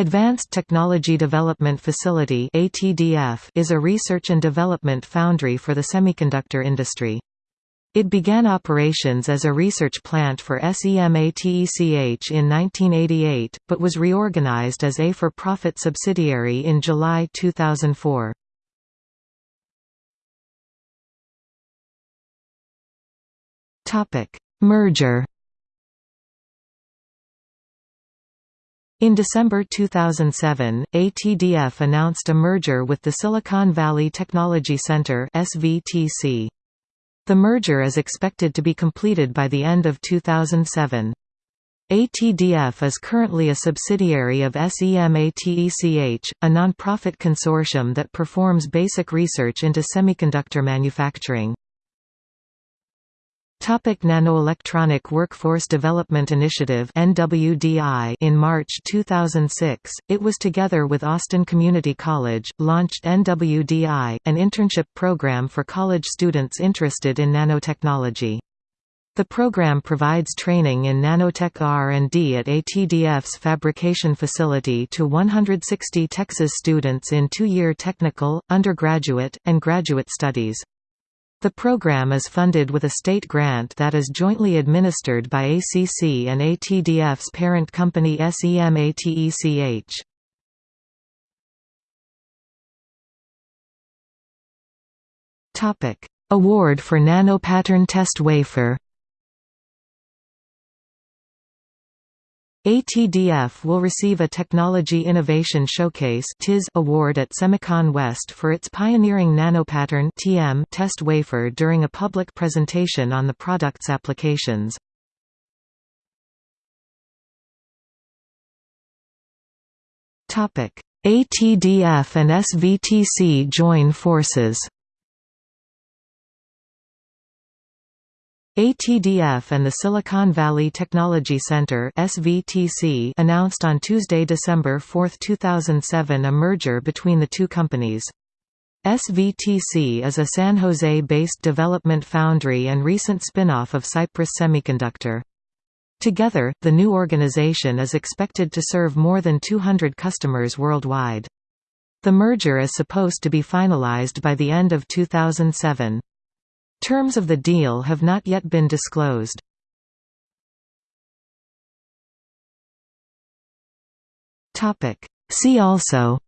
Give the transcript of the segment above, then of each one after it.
Advanced Technology Development Facility is a research and development foundry for the semiconductor industry. It began operations as a research plant for SEMATECH in 1988, but was reorganized as a for-profit subsidiary in July 2004. Merger In December 2007, ATDF announced a merger with the Silicon Valley Technology Center. The merger is expected to be completed by the end of 2007. ATDF is currently a subsidiary of SEMATECH, a non-profit consortium that performs basic research into semiconductor manufacturing. Topic Nanoelectronic Workforce Development Initiative NWDI In March 2006, it was together with Austin Community College, launched NWDI, an internship program for college students interested in nanotechnology. The program provides training in nanotech R&D at ATDF's fabrication facility to 160 Texas students in two-year technical, undergraduate, and graduate studies. The program is funded with a state grant that is jointly administered by ACC and ATDF's parent company SEMATECH. Award for nanopattern test wafer ATDF will receive a Technology Innovation Showcase award at Semicon West for its pioneering nanopattern test wafer during a public presentation on the product's applications. ATDF and SVTC join forces ATDF and the Silicon Valley Technology Center SVTC announced on Tuesday, December 4, 2007 a merger between the two companies. SVTC is a San Jose-based development foundry and recent spin-off of Cypress Semiconductor. Together, the new organization is expected to serve more than 200 customers worldwide. The merger is supposed to be finalized by the end of 2007. Terms of the deal have not yet been disclosed. See also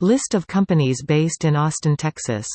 List of companies based in Austin, Texas